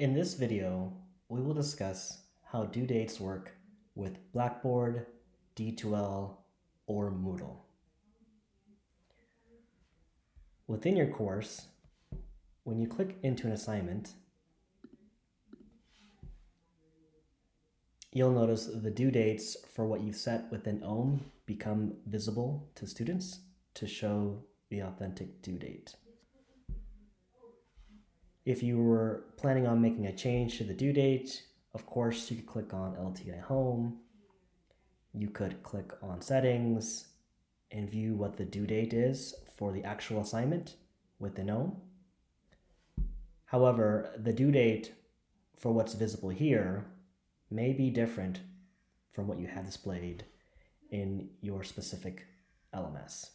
In this video, we will discuss how due dates work with Blackboard, D2L, or Moodle. Within your course, when you click into an assignment, you'll notice the due dates for what you've set within OHM become visible to students to show the authentic due date. If you were planning on making a change to the due date, of course, you could click on LTI Home. You could click on Settings and view what the due date is for the actual assignment within OHM. However, the due date for what's visible here may be different from what you have displayed in your specific LMS.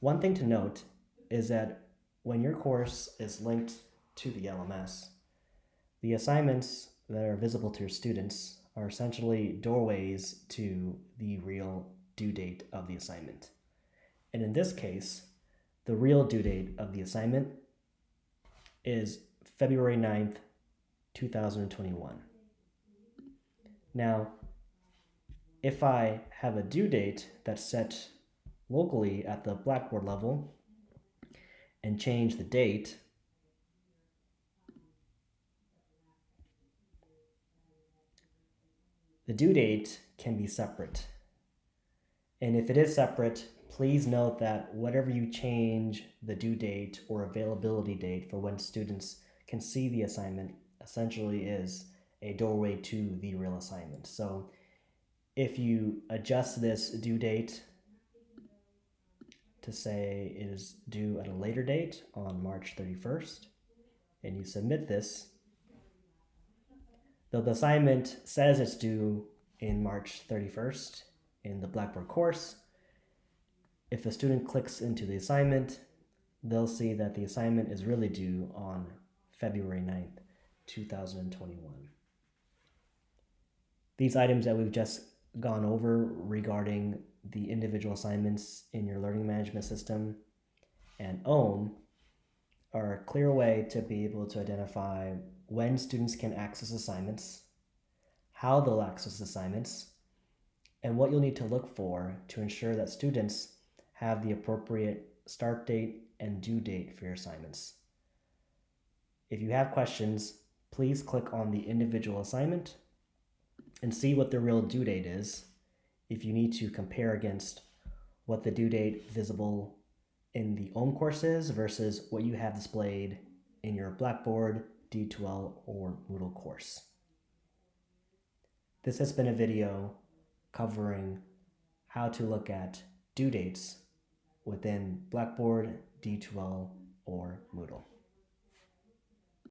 One thing to note is that when your course is linked to the LMS, the assignments that are visible to your students are essentially doorways to the real due date of the assignment. And in this case, the real due date of the assignment is February 9th, 2021. Now, if I have a due date that's set locally at the Blackboard level and change the date, the due date can be separate. And if it is separate, please note that whatever you change the due date or availability date for when students can see the assignment essentially is a doorway to the real assignment. So if you adjust this due date to say it is due at a later date on March 31st, and you submit this, the assignment says it's due in March 31st in the Blackboard course, if the student clicks into the assignment, they'll see that the assignment is really due on February 9th, 2021. These items that we've just gone over regarding the individual assignments in your learning management system and OHM are a clear way to be able to identify when students can access assignments, how they'll access assignments, and what you'll need to look for to ensure that students have the appropriate start date and due date for your assignments. If you have questions, please click on the individual assignment and see what the real due date is if you need to compare against what the due date visible in the OHM course is versus what you have displayed in your Blackboard, D2L, or Moodle course. This has been a video covering how to look at due dates within Blackboard, D2L, or Moodle.